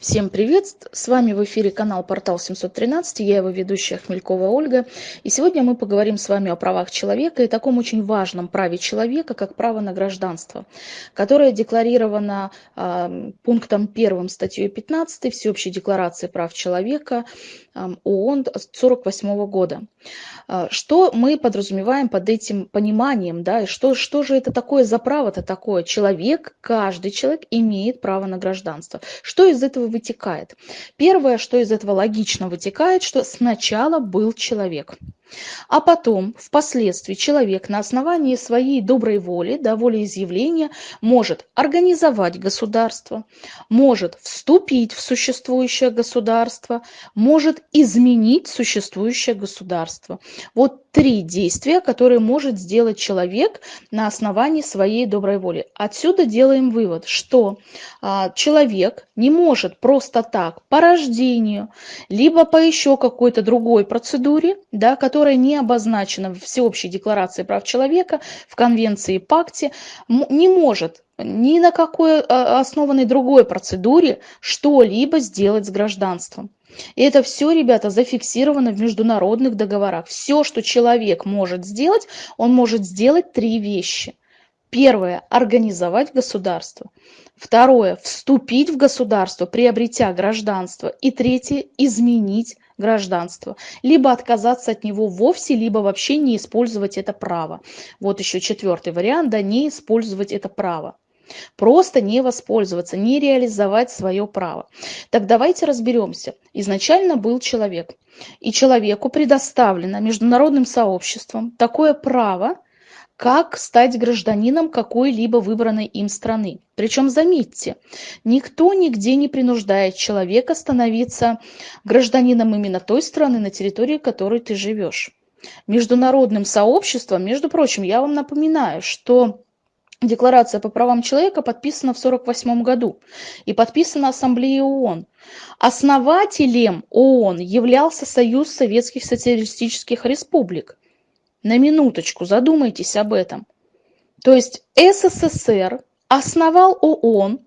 Всем привет! С вами в эфире канал Портал 713, я его ведущая Хмелькова Ольга. И сегодня мы поговорим с вами о правах человека и таком очень важном праве человека, как право на гражданство, которое декларировано э, пунктом 1 статьей 15 Всеобщей декларации прав человека ООН 1948 года. Э, что мы подразумеваем под этим пониманием, да, и что, что же это такое за право-то такое? Человек, каждый человек имеет право на гражданство. Что из этого вытекает? Первое, что из этого логично вытекает, что сначала был человек. А потом, впоследствии, человек на основании своей доброй воли, да, волеизъявления, может организовать государство, может вступить в существующее государство, может изменить существующее государство. Вот три действия, которые может сделать человек на основании своей доброй воли. Отсюда делаем вывод, что а, человек не может просто так по рождению, либо по еще какой-то другой процедуре, да, которая которая не обозначена в Всеобщей декларации прав человека, в Конвенции и Пакте, не может ни на какой а, основанной другой процедуре что-либо сделать с гражданством. И это все, ребята, зафиксировано в международных договорах. Все, что человек может сделать, он может сделать три вещи. Первое – организовать государство. Второе – вступить в государство, приобретя гражданство. И третье – изменить гражданство, либо отказаться от него вовсе, либо вообще не использовать это право. Вот еще четвертый вариант, да, не использовать это право. Просто не воспользоваться, не реализовать свое право. Так давайте разберемся. Изначально был человек, и человеку предоставлено международным сообществом такое право, как стать гражданином какой-либо выбранной им страны. Причем, заметьте, никто нигде не принуждает человека становиться гражданином именно той страны, на территории которой ты живешь. Международным сообществом, между прочим, я вам напоминаю, что Декларация по правам человека подписана в 1948 году и подписана Ассамблеей ООН. Основателем ООН являлся Союз Советских Социалистических Республик. На минуточку задумайтесь об этом. То есть СССР основал ООН,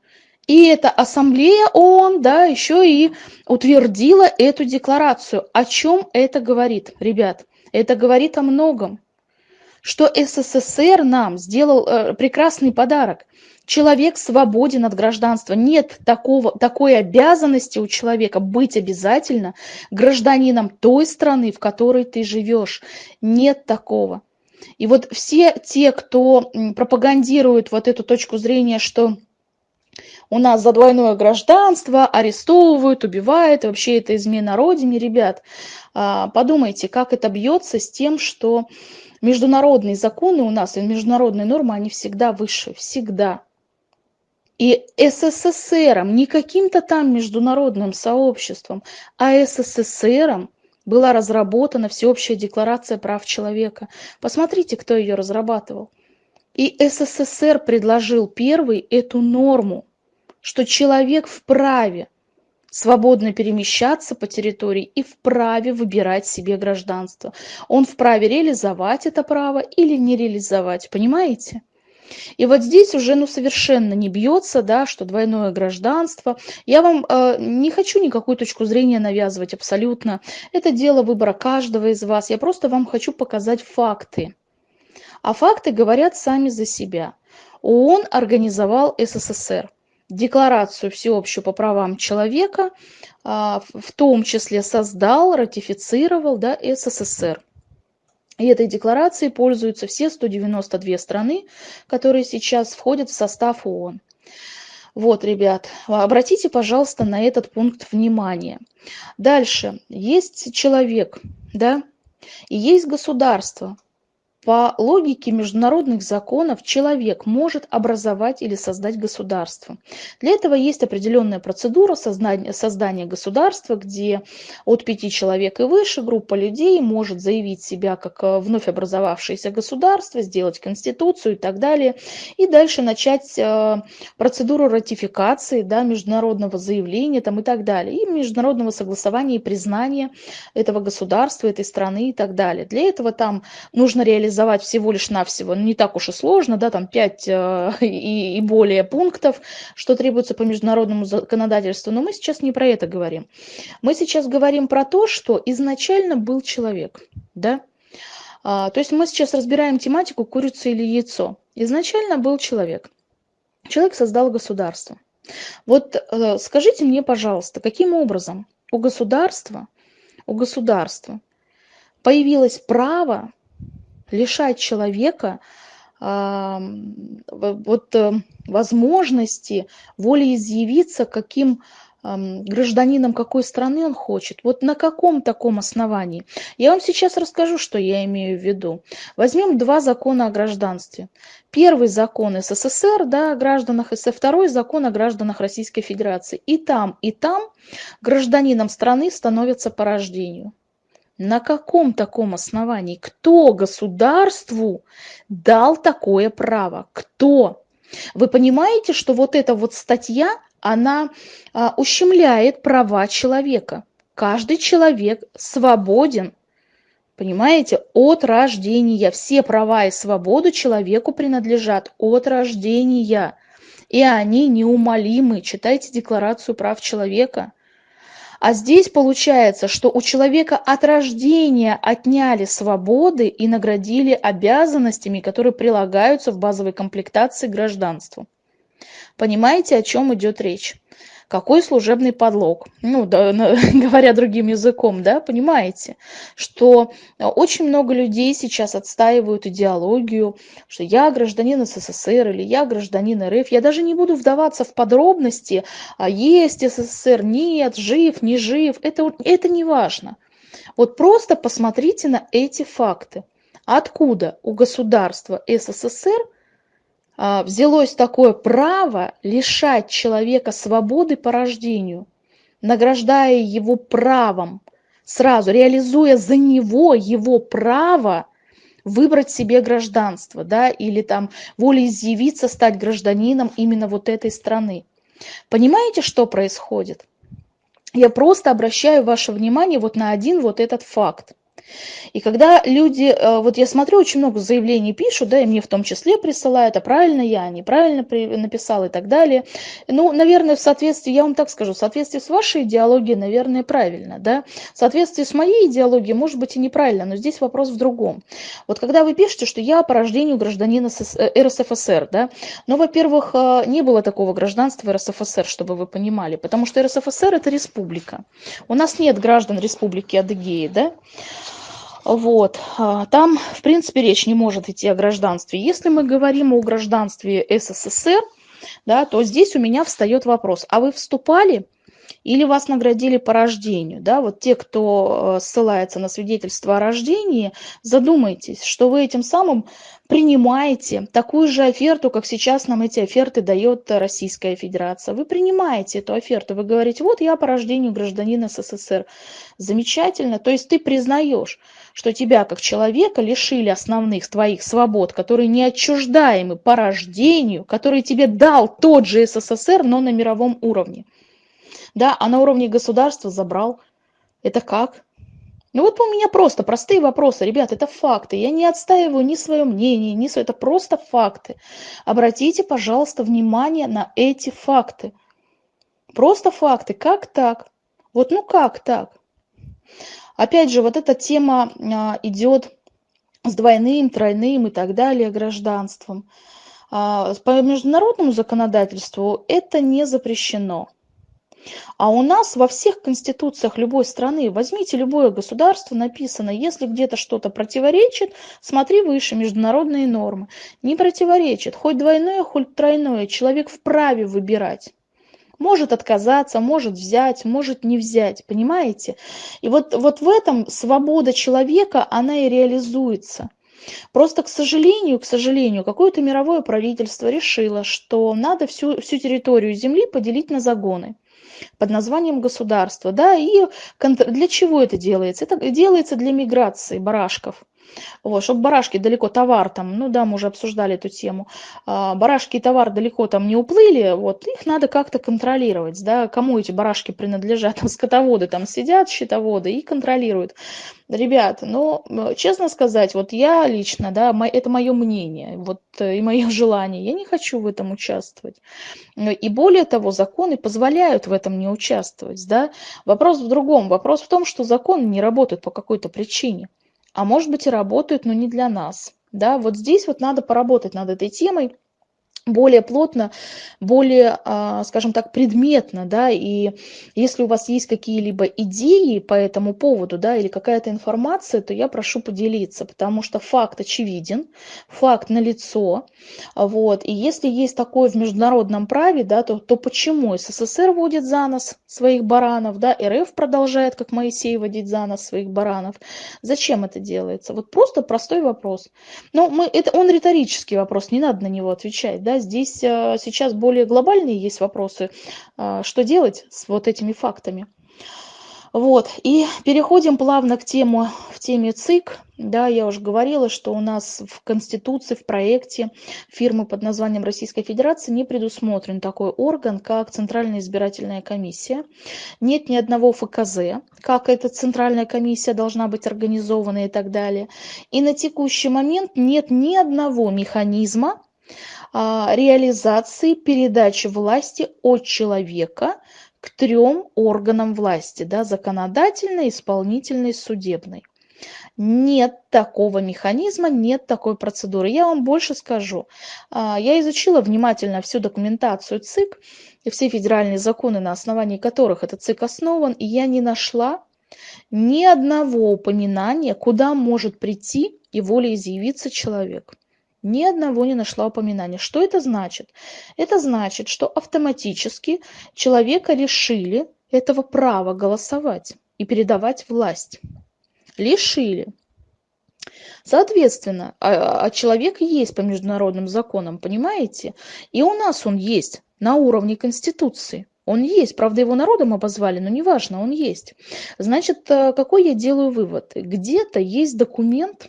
и эта ассамблея ООН, да, еще и утвердила эту декларацию. О чем это говорит, ребят? Это говорит о многом. Что СССР нам сделал э, прекрасный подарок. Человек свободен от гражданства. Нет такого, такой обязанности у человека быть обязательно гражданином той страны, в которой ты живешь. Нет такого. И вот все те, кто пропагандирует вот эту точку зрения, что у нас за двойное гражданство арестовывают, убивают, вообще это измена родине, ребят, а, подумайте, как это бьется с тем, что международные законы у нас и международные нормы, они всегда выше, всегда. И СССРом, не каким-то там международным сообществом, а СССРом была разработана Всеобщая декларация прав человека. Посмотрите, кто ее разрабатывал. И СССР предложил первый эту норму, что человек вправе свободно перемещаться по территории и вправе выбирать себе гражданство. Он вправе реализовать это право или не реализовать, понимаете? И вот здесь уже ну, совершенно не бьется, да, что двойное гражданство. Я вам э, не хочу никакую точку зрения навязывать абсолютно. Это дело выбора каждого из вас. Я просто вам хочу показать факты. А факты говорят сами за себя. ООН организовал СССР. Декларацию всеобщую по правам человека, э, в том числе создал, ратифицировал да, СССР. И этой декларацией пользуются все 192 страны, которые сейчас входят в состав ООН. Вот, ребят, обратите, пожалуйста, на этот пункт внимание. Дальше. Есть человек, да, и есть государство. По логике международных законов человек может образовать или создать государство. Для этого есть определенная процедура создания, государства, где от пяти человек и выше группа людей может заявить себя как э, вновь образовавшееся государство, сделать конституцию и так далее. И дальше начать э, процедуру ратификации да, международного заявления там, и так далее. И международного согласования и признания этого государства, этой страны и так далее. Для этого там нужно реализовать реализовать всего лишь навсего, ну, не так уж и сложно, да, там 5 э, и, и более пунктов, что требуется по международному законодательству, но мы сейчас не про это говорим. Мы сейчас говорим про то, что изначально был человек, да, а, то есть мы сейчас разбираем тематику курица или яйцо. Изначально был человек. Человек создал государство. Вот э, скажите мне, пожалуйста, каким образом у государства, у государства появилось право лишать человека э, вот, э, возможности волеизъявиться, каким гражданином какой страны он хочет. Вот на каком таком основании? Я вам сейчас расскажу, что я имею в виду. Возьмем два закона о гражданстве. Первый закон СССР да, о гражданах СССР, второй закон о гражданах Российской Федерации. И там, и там гражданином страны становятся по рождению. На каком таком основании? Кто государству дал такое право? Кто? Вы понимаете, что вот эта вот статья, она а, ущемляет права человека. Каждый человек свободен, понимаете, от рождения. Все права и свободу человеку принадлежат от рождения. И они неумолимы. Читайте Декларацию прав человека. А здесь получается, что у человека от рождения отняли свободы и наградили обязанностями, которые прилагаются в базовой комплектации гражданству. Понимаете, о чем идет речь? Какой служебный подлог? Ну, да, говоря другим языком, да, понимаете, что очень много людей сейчас отстаивают идеологию, что я гражданин СССР или я гражданин РФ. Я даже не буду вдаваться в подробности, а есть СССР, нет, жив, не жив. Это, это не важно. Вот просто посмотрите на эти факты. Откуда у государства СССР взялось такое право лишать человека свободы по рождению, награждая его правом, сразу реализуя за него его право выбрать себе гражданство, да, или там волеизъявиться, стать гражданином именно вот этой страны. Понимаете, что происходит? Я просто обращаю ваше внимание вот на один вот этот факт. И когда люди, э, вот я смотрю, очень много заявлений пишут, да, и мне в том числе присылают, а правильно я, неправильно написал и так далее. Ну, наверное, в соответствии, я вам так скажу, в соответствии с вашей идеологией, наверное, правильно, да. В соответствии с моей идеологией, может быть, и неправильно, но здесь вопрос в другом. Вот когда вы пишете, что я по рождению гражданина э, РСФСР, да, ну, во-первых, э, не было такого гражданства РСФСР, чтобы вы понимали, потому что РСФСР это республика. У нас нет граждан республики Адыгеи, да. Вот. А, там, в принципе, речь не может идти о гражданстве. Если мы говорим о гражданстве СССР, да, то здесь у меня встает вопрос, а вы вступали или вас наградили по рождению? Да? Вот те, кто э, ссылается на свидетельство о рождении, задумайтесь, что вы этим самым принимаете такую же оферту, как сейчас нам эти оферты дает Российская Федерация. Вы принимаете эту оферту, вы говорите, вот я по рождению гражданин СССР. Замечательно, то есть ты признаешь, что тебя как человека лишили основных твоих свобод, которые не отчуждаемы по рождению, которые тебе дал тот же СССР, но на мировом уровне. Да, а на уровне государства забрал. Это как? Ну вот у меня просто простые вопросы, ребят, это факты. Я не отстаиваю ни свое мнение, ни свое, это просто факты. Обратите, пожалуйста, внимание на эти факты. Просто факты. Как так? Вот ну как так? Опять же, вот эта тема а, идет с двойным, тройным и так далее гражданством. А, по международному законодательству это не запрещено. А у нас во всех конституциях любой страны, возьмите любое государство, написано, если где-то что-то противоречит, смотри выше, международные нормы. Не противоречит, хоть двойное, хоть тройное, человек вправе выбирать может отказаться, может взять, может не взять, понимаете? И вот, вот в этом свобода человека, она и реализуется. Просто, к сожалению, к сожалению, какое-то мировое правительство решило, что надо всю, всю территорию Земли поделить на загоны под названием государство. Да, и для чего это делается? Это делается для миграции барашков. Вот, чтобы барашки далеко товар там, ну да, мы уже обсуждали эту тему, а, барашки и товар далеко там не уплыли, вот, их надо как-то контролировать, да, кому эти барашки принадлежат, там скотоводы там сидят, счетоводы и контролируют. Ребят, ну, честно сказать, вот я лично, да, это мое мнение, вот э, и мое желание, я не хочу в этом участвовать. И более того, законы позволяют в этом не участвовать, да. Вопрос в другом, вопрос в том, что законы не работают по какой-то причине а может быть и работают, но не для нас. Да, вот здесь вот надо поработать над этой темой, более плотно, более, а, скажем так, предметно, да, и если у вас есть какие-либо идеи по этому поводу, да, или какая-то информация, то я прошу поделиться, потому что факт очевиден, факт налицо, вот, и если есть такое в международном праве, да, то, то почему СССР водит за нос своих баранов, да, РФ продолжает, как Моисей, водить за нос своих баранов, зачем это делается? Вот просто простой вопрос. Но мы, это, он риторический вопрос, не надо на него отвечать, да, здесь э, сейчас более глобальные есть вопросы, э, что делать с вот этими фактами. Вот, и переходим плавно к тему, в теме ЦИК. Да, я уже говорила, что у нас в Конституции, в проекте фирмы под названием Российской Федерации не предусмотрен такой орган, как Центральная избирательная комиссия. Нет ни одного ФКЗ, как эта Центральная комиссия должна быть организована и так далее. И на текущий момент нет ни одного механизма, реализации передачи власти от человека к трем органам власти, да, законодательной, исполнительной, судебной. Нет такого механизма, нет такой процедуры. Я вам больше скажу. А, я изучила внимательно всю документацию ЦИК и все федеральные законы, на основании которых этот ЦИК основан, и я не нашла ни одного упоминания, куда может прийти и волеизъявиться человек ни одного не нашла упоминания. Что это значит? Это значит, что автоматически человека лишили этого права голосовать и передавать власть. Лишили. Соответственно, а, а человек есть по международным законам, понимаете? И у нас он есть на уровне Конституции. Он есть, правда, его народом обозвали, но неважно, он есть. Значит, э, какой я делаю вывод? Где-то есть документ,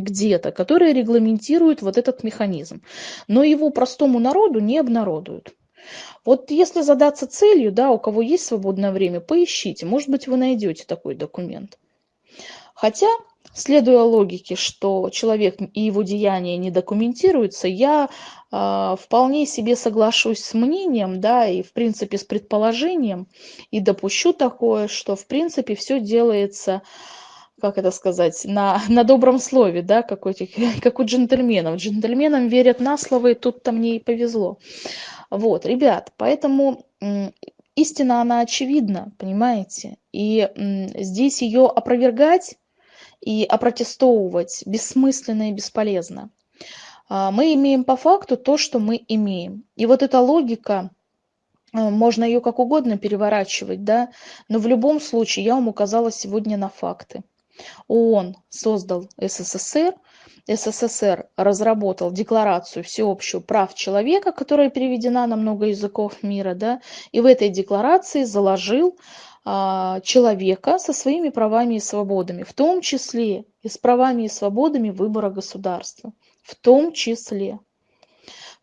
где-то, которые регламентируют вот этот механизм. Но его простому народу не обнародуют. Вот если задаться целью, да, у кого есть свободное время, поищите, может быть, вы найдете такой документ. Хотя, следуя логике, что человек и его деяния не документируются, я э, вполне себе соглашусь с мнением, да, и в принципе с предположением, и допущу такое, что в принципе все делается как это сказать, на, на добром слове, да, как у, этих, как у джентльменов. Джентльменам верят на слово, и тут-то мне и повезло. Вот, ребят, поэтому истина, она очевидна, понимаете? И здесь ее опровергать и опротестовывать бессмысленно и бесполезно. А, мы имеем по факту то, что мы имеем. И вот эта логика, а, можно ее как угодно переворачивать, да, но в любом случае я вам указала сегодня на факты. ООН создал СССР, СССР разработал декларацию всеобщую прав человека, которая переведена на много языков мира, да, и в этой декларации заложил а, человека со своими правами и свободами, в том числе и с правами и свободами выбора государства, в том числе.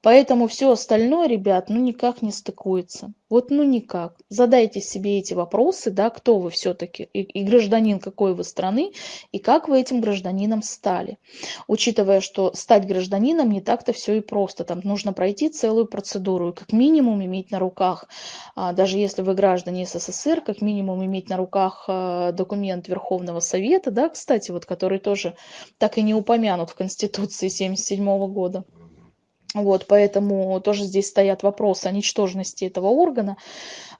Поэтому все остальное, ребят, ну никак не стыкуется. Вот ну никак. Задайте себе эти вопросы, да, кто вы все-таки и, и гражданин какой вы страны, и как вы этим гражданином стали. Учитывая, что стать гражданином не так-то все и просто. Там нужно пройти целую процедуру, и как минимум иметь на руках, а, даже если вы граждане СССР, как минимум иметь на руках а, документ Верховного Совета, да, кстати, вот который тоже так и не упомянут в Конституции 1977 года. Вот, поэтому тоже здесь стоят вопросы о ничтожности этого органа.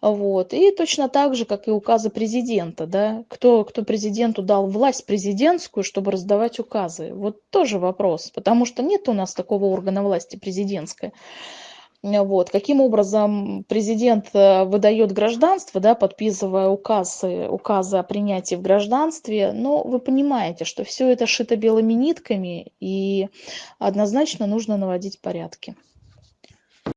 Вот. И точно так же, как и указы президента. Да? Кто, кто президенту дал власть президентскую, чтобы раздавать указы? Вот тоже вопрос, потому что нет у нас такого органа власти президентской. Вот. Каким образом президент э, выдает гражданство, да, подписывая указы, указы о принятии в гражданстве, но вы понимаете, что все это шито белыми нитками, и однозначно нужно наводить порядки.